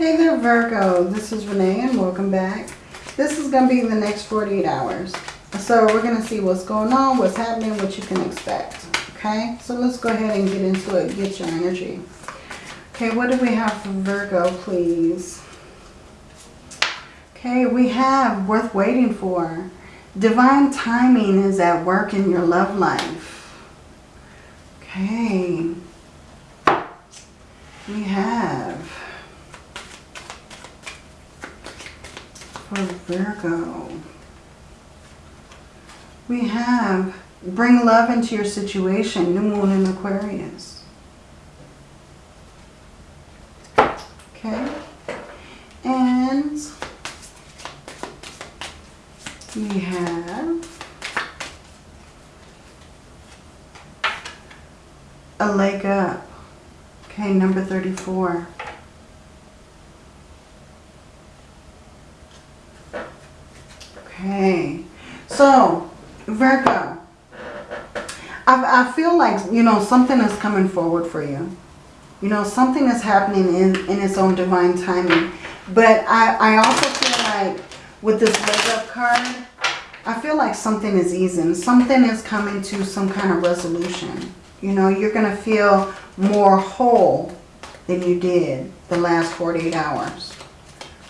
Hey there Virgo, this is Renee and welcome back. This is going to be the next 48 hours. So we're going to see what's going on, what's happening, what you can expect. Okay, so let's go ahead and get into it, get your energy. Okay, what do we have for Virgo, please? Okay, we have worth waiting for. Divine timing is at work in your love life. Okay. We have for Virgo. We have bring love into your situation, new moon in Aquarius. Okay. And we have a leg up. Okay, number 34. Okay, so Virgo, I, I feel like, you know, something is coming forward for you. You know, something is happening in, in its own divine timing. But I, I also feel like with this leg up card, I feel like something is easing. Something is coming to some kind of resolution. You know, you're going to feel more whole than you did the last 48 hours.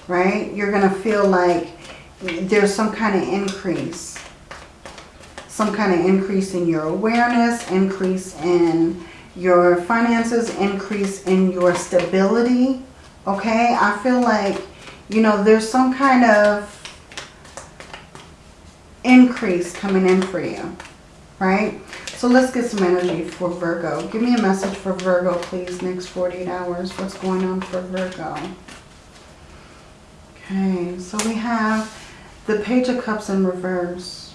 Right? You're going to feel like there's some kind of increase. Some kind of increase in your awareness, increase in your finances, increase in your stability. Okay? I feel like, you know, there's some kind of increase coming in for you. Right? So let's get some energy for Virgo. Give me a message for Virgo, please, next 48 hours. What's going on for Virgo? Okay, so we have the Page of Cups in reverse.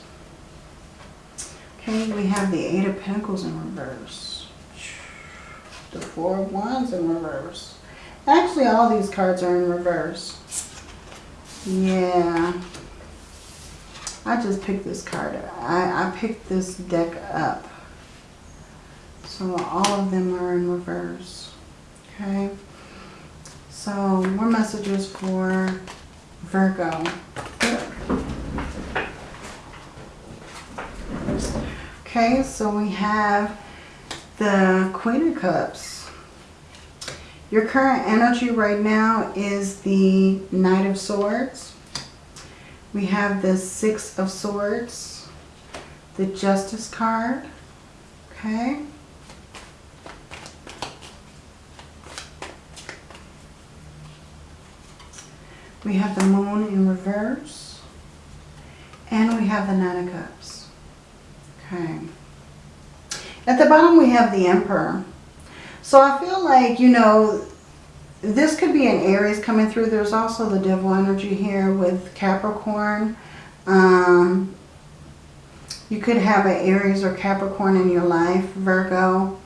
Okay, we have the Eight of Pentacles in reverse. The Four of Wands in reverse. Actually, all these cards are in reverse. Yeah. I just picked this card. I, I picked this deck up. So all of them are in reverse. Okay. So more messages for Virgo. Okay, so we have the Queen of Cups. Your current energy right now is the Knight of Swords. We have the Six of Swords, the Justice card. Okay. We have the moon in reverse. And we have the Nine of Cups. Okay. At the bottom we have the Emperor. So I feel like, you know, this could be an Aries coming through. There's also the Devil energy here with Capricorn. Um, you could have an Aries or Capricorn in your life, Virgo.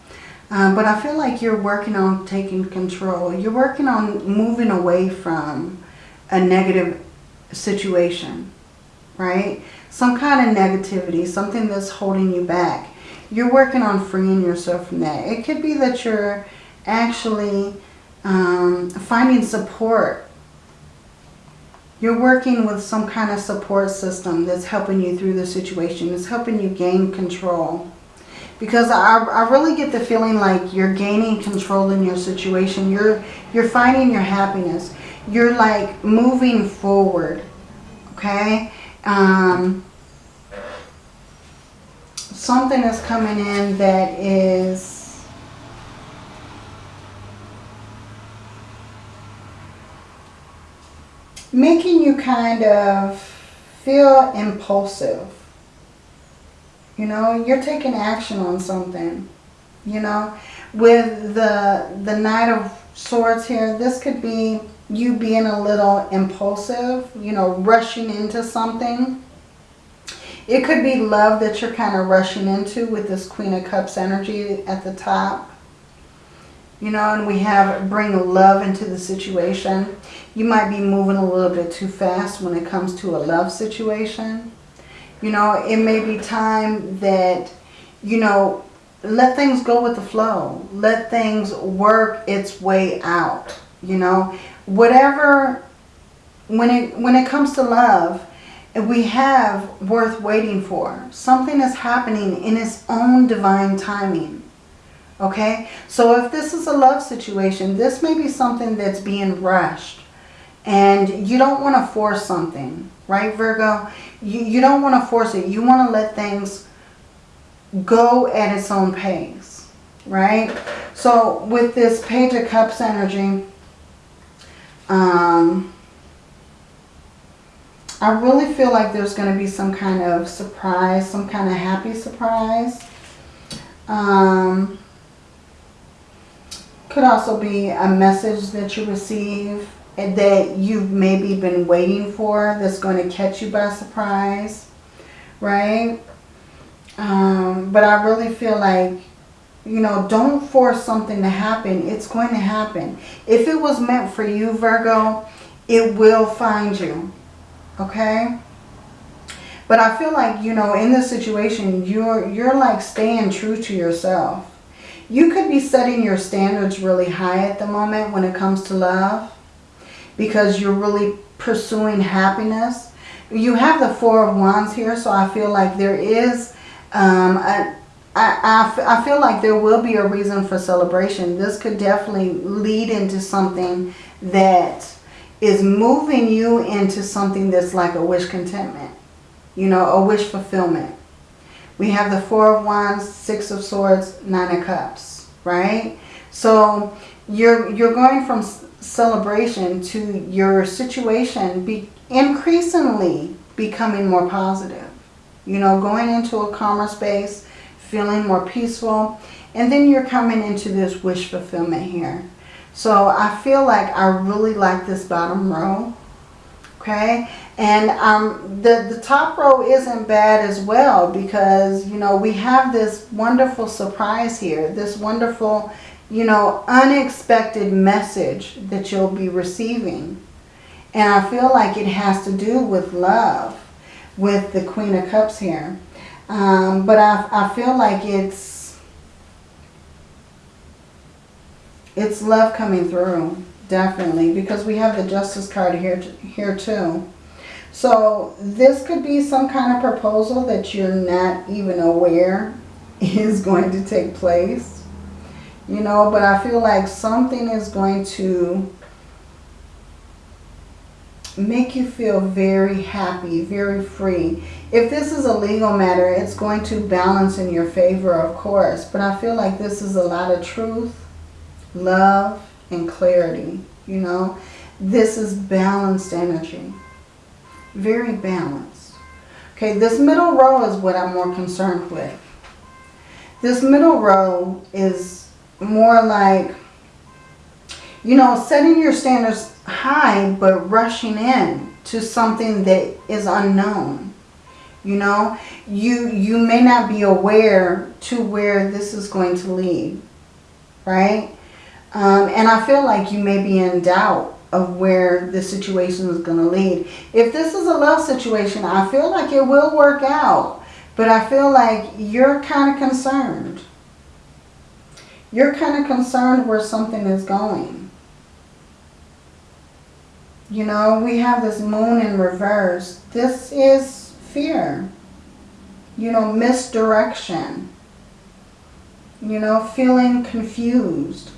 Um, but I feel like you're working on taking control. You're working on moving away from a negative situation, right? Some kind of negativity, something that's holding you back. You're working on freeing yourself from that. It could be that you're actually um, finding support. You're working with some kind of support system that's helping you through the situation. It's helping you gain control. Because I, I really get the feeling like you're gaining control in your situation. You're, you're finding your happiness you're like moving forward, okay? Um, something is coming in that is making you kind of feel impulsive. You know, you're taking action on something, you know. With the, the Knight of Swords here, this could be you being a little impulsive, you know, rushing into something. It could be love that you're kind of rushing into with this Queen of Cups energy at the top. You know, and we have bring love into the situation. You might be moving a little bit too fast when it comes to a love situation. You know, it may be time that, you know, let things go with the flow. Let things work its way out. You know, whatever, when it, when it comes to love, we have worth waiting for. Something is happening in its own divine timing. Okay? So if this is a love situation, this may be something that's being rushed. And you don't want to force something. Right, Virgo? You, you don't want to force it. You want to let things go at its own pace. Right? So with this Page of Cups energy, um, I really feel like there's going to be some kind of surprise, some kind of happy surprise. Um, could also be a message that you receive that you've maybe been waiting for that's going to catch you by surprise, right? Um, but I really feel like, you know, don't force something to happen. It's going to happen. If it was meant for you, Virgo, it will find you, okay? But I feel like, you know, in this situation, you're, you're like staying true to yourself. You could be setting your standards really high at the moment when it comes to love because you're really pursuing happiness. You have the Four of Wands here, so I feel like there is, um, a, I, I, feel like there will be a reason for celebration. This could definitely lead into something that is moving you into something that's like a wish contentment. You know, a wish fulfillment. We have the Four of Wands, Six of Swords, Nine of Cups, right? So you're, you're going from celebration to your situation be increasingly becoming more positive. You know, going into a calmer space, feeling more peaceful. And then you're coming into this wish fulfillment here. So I feel like I really like this bottom row. Okay. And um, the, the top row isn't bad as well because, you know, we have this wonderful surprise here. This wonderful you know, unexpected message that you'll be receiving. And I feel like it has to do with love, with the Queen of Cups here. Um, but I, I feel like it's, it's love coming through, definitely, because we have the Justice card here, here too. So this could be some kind of proposal that you're not even aware is going to take place you know, but I feel like something is going to make you feel very happy, very free. If this is a legal matter, it's going to balance in your favor, of course. But I feel like this is a lot of truth, love, and clarity, you know. This is balanced energy. Very balanced. Okay, this middle row is what I'm more concerned with. This middle row is more like, you know, setting your standards high, but rushing in to something that is unknown. You know, you, you may not be aware to where this is going to lead, right? Um, and I feel like you may be in doubt of where the situation is going to lead. If this is a love situation, I feel like it will work out. But I feel like you're kind of concerned. You're kind of concerned where something is going. You know, we have this moon in reverse. This is fear. You know, misdirection. You know, feeling confused.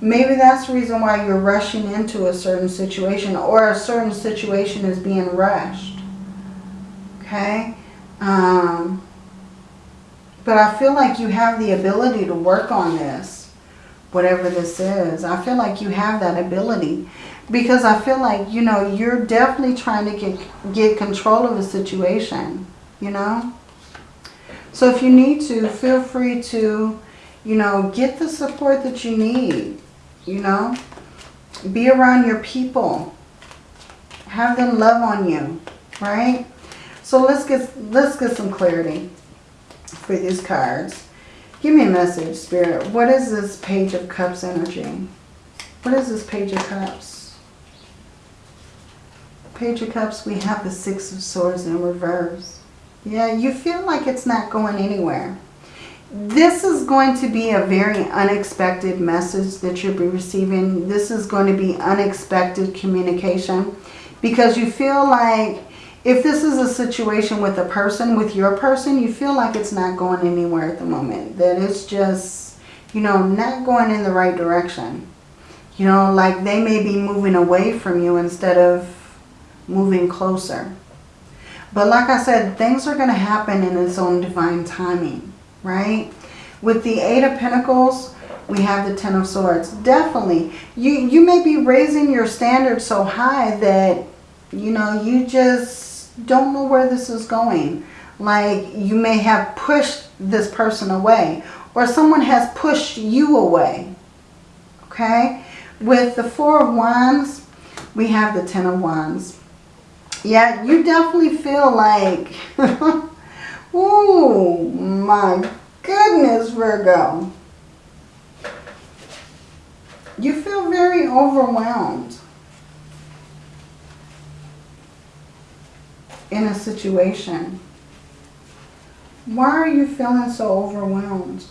Maybe that's the reason why you're rushing into a certain situation or a certain situation is being rushed. Okay? Um, but I feel like you have the ability to work on this, whatever this is. I feel like you have that ability because I feel like, you know, you're definitely trying to get, get control of the situation, you know. So if you need to, feel free to, you know, get the support that you need, you know. Be around your people. Have them love on you, right? So let's get, let's get some clarity for these cards. Give me a message, Spirit. What is this Page of Cups energy? What is this Page of Cups? Page of Cups, we have the Six of Swords in reverse. Yeah, you feel like it's not going anywhere. this is going to be a very unexpected message that you'll be receiving. This is going to be unexpected communication because you feel like if this is a situation with a person, with your person, you feel like it's not going anywhere at the moment. That it's just, you know, not going in the right direction. You know, like they may be moving away from you instead of moving closer. But like I said, things are going to happen in its own divine timing, right? With the Eight of Pentacles, we have the Ten of Swords. Definitely. You, you may be raising your standards so high that, you know, you just don't know where this is going. Like you may have pushed this person away or someone has pushed you away. Okay? With the Four of Wands, we have the Ten of Wands. Yeah, you definitely feel like, oh my goodness, Virgo. You feel very overwhelmed in a situation. Why are you feeling so overwhelmed?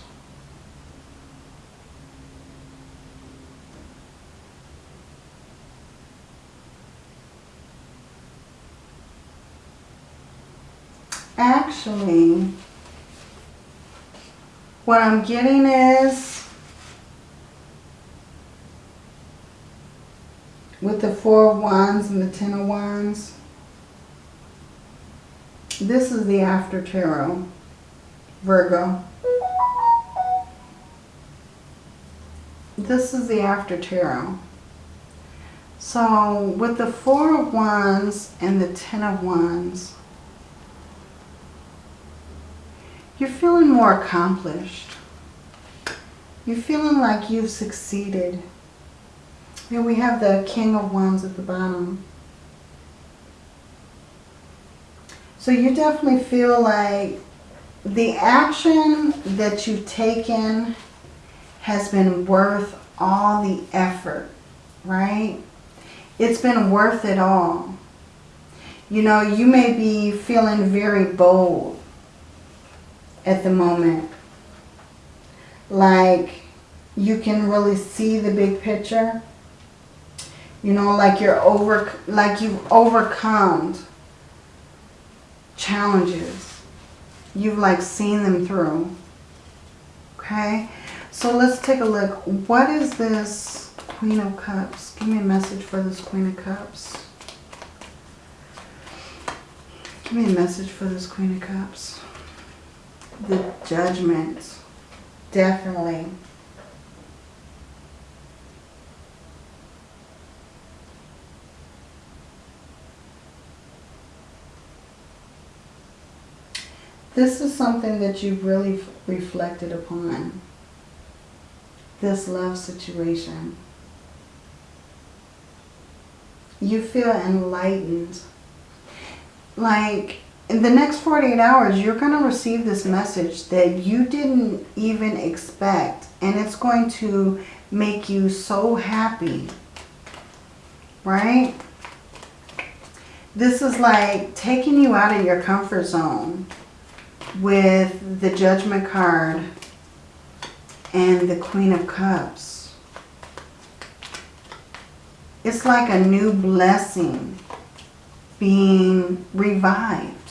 Actually, what I'm getting is with the Four of Wands and the Ten of Wands, this is the after tarot, Virgo. This is the after tarot. So with the Four of Wands and the Ten of Wands, you're feeling more accomplished. You're feeling like you've succeeded. And we have the King of Wands at the bottom. So you definitely feel like the action that you've taken has been worth all the effort, right? It's been worth it all. You know, you may be feeling very bold at the moment. Like you can really see the big picture. You know, like you're over, like you've overcome challenges. You've like seen them through. Okay, so let's take a look. What is this Queen of Cups? Give me a message for this Queen of Cups. Give me a message for this Queen of Cups the judgment. Definitely. This is something that you've really reflected upon. This love situation. You feel enlightened. Like in the next 48 hours, you're going to receive this message that you didn't even expect. And it's going to make you so happy. Right? This is like taking you out of your comfort zone with the Judgment card and the Queen of Cups. It's like a new blessing being revived.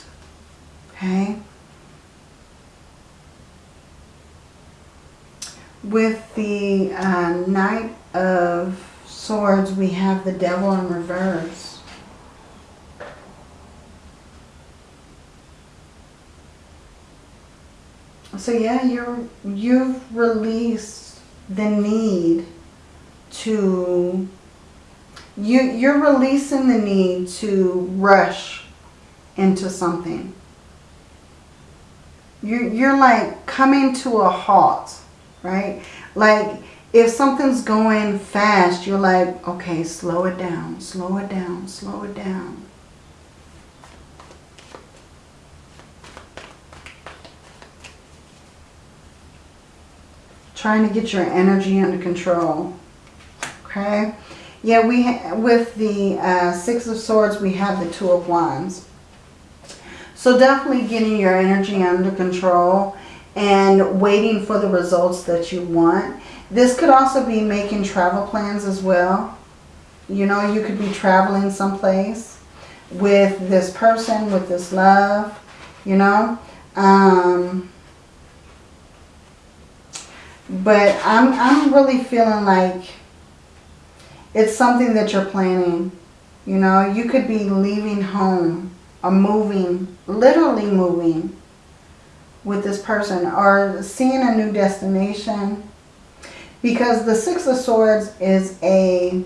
Okay. With the uh, Knight of Swords, we have the Devil in reverse. So yeah, you're, you've released the need to, you, you're releasing the need to rush into something. You're, you're like coming to a halt, right? Like if something's going fast, you're like, okay, slow it down, slow it down, slow it down. Trying to get your energy under control. Okay. Yeah, we with the uh, Six of Swords, we have the Two of Wands. So definitely getting your energy under control and waiting for the results that you want. This could also be making travel plans as well. You know, you could be traveling someplace with this person, with this love, you know. Um, but I'm, I'm really feeling like it's something that you're planning. You know, you could be leaving home or moving, literally moving with this person or seeing a new destination. Because the Six of Swords is a,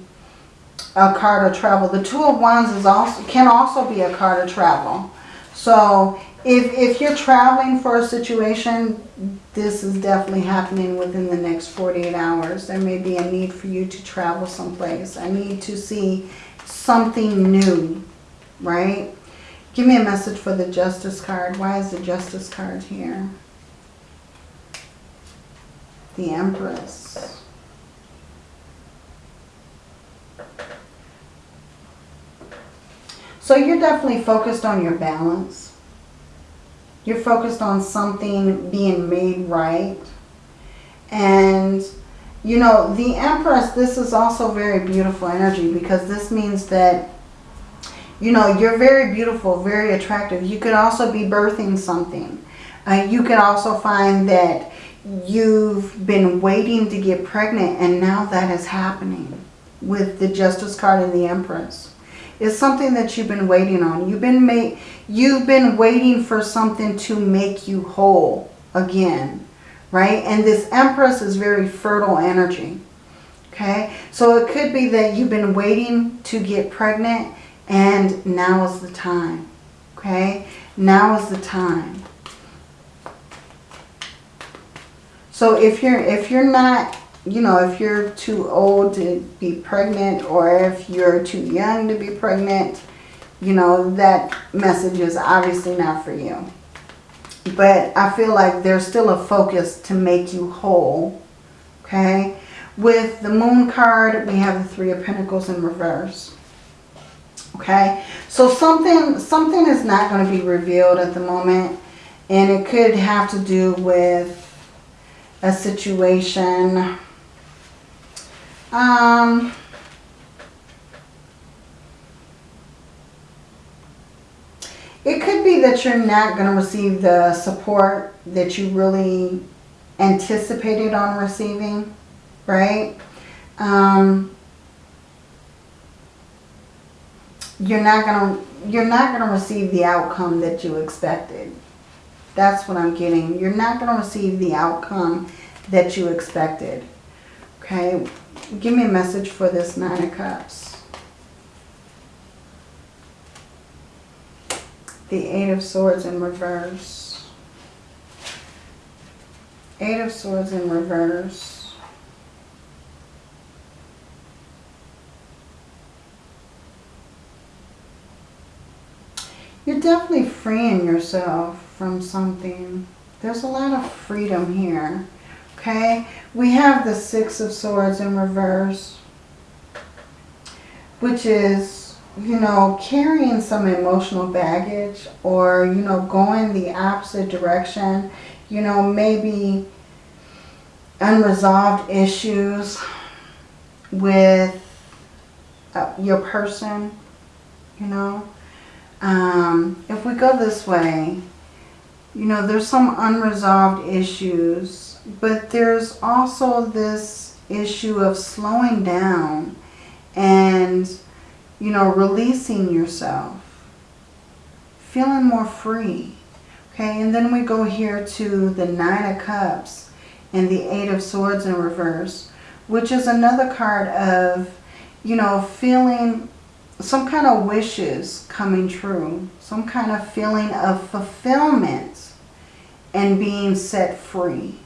a card of travel. The Two of Wands is also can also be a card of travel. So if, if you're traveling for a situation, this is definitely happening within the next 48 hours. There may be a need for you to travel someplace. I need to see something new, right? Give me a message for the Justice card. Why is the Justice card here? The Empress. So you're definitely focused on your balance. You're focused on something being made right. And, you know, the Empress, this is also very beautiful energy because this means that, you know, you're very beautiful, very attractive. You could also be birthing something. Uh, you could also find that you've been waiting to get pregnant and now that is happening with the Justice card and the Empress. It's something that you've been waiting on. You've been made, you've been waiting for something to make you whole again, right? And this Empress is very fertile energy. Okay, so it could be that you've been waiting to get pregnant and now is the time. Okay, now is the time. So if you're if you're not you know, if you're too old to be pregnant or if you're too young to be pregnant, you know, that message is obviously not for you. But I feel like there's still a focus to make you whole, okay? With the Moon card, we have the Three of Pentacles in reverse. Okay, so something something is not going to be revealed at the moment. And it could have to do with a situation um, it could be that you're not going to receive the support that you really anticipated on receiving, right? Um, you're not going to you're not going to receive the outcome that you expected. That's what I'm getting. You're not going to receive the outcome that you expected. Okay, give me a message for this Nine of Cups. The Eight of Swords in reverse. Eight of Swords in reverse. You're definitely freeing yourself from something. There's a lot of freedom here. Okay, we have the Six of Swords in reverse, which is, you know, carrying some emotional baggage or, you know, going the opposite direction. You know, maybe unresolved issues with uh, your person, you know. Um, if we go this way, you know, there's some unresolved issues but there's also this issue of slowing down and, you know, releasing yourself. Feeling more free. Okay, and then we go here to the Nine of Cups and the Eight of Swords in reverse, which is another card of, you know, feeling some kind of wishes coming true. Some kind of feeling of fulfillment and being set free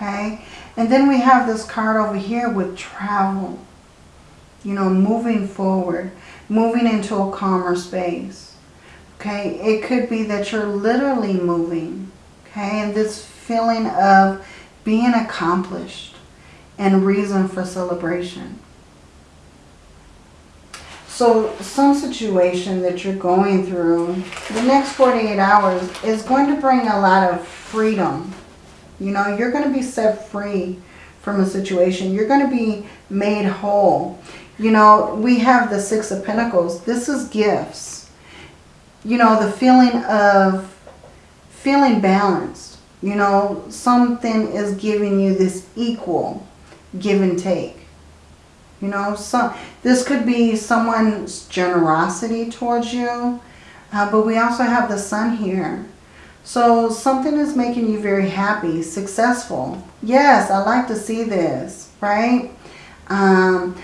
okay? And then we have this card over here with travel. You know, moving forward, moving into a calmer space. Okay, it could be that you're literally moving. Okay, and this feeling of being accomplished and reason for celebration. So some situation that you're going through, the next 48 hours is going to bring a lot of freedom. You know, you're going to be set free from a situation. You're going to be made whole. You know, we have the Six of Pentacles. This is gifts. You know, the feeling of feeling balanced. You know, something is giving you this equal give and take. You know, so this could be someone's generosity towards you. Uh, but we also have the sun here. So something is making you very happy, successful. Yes, I like to see this, right? Um,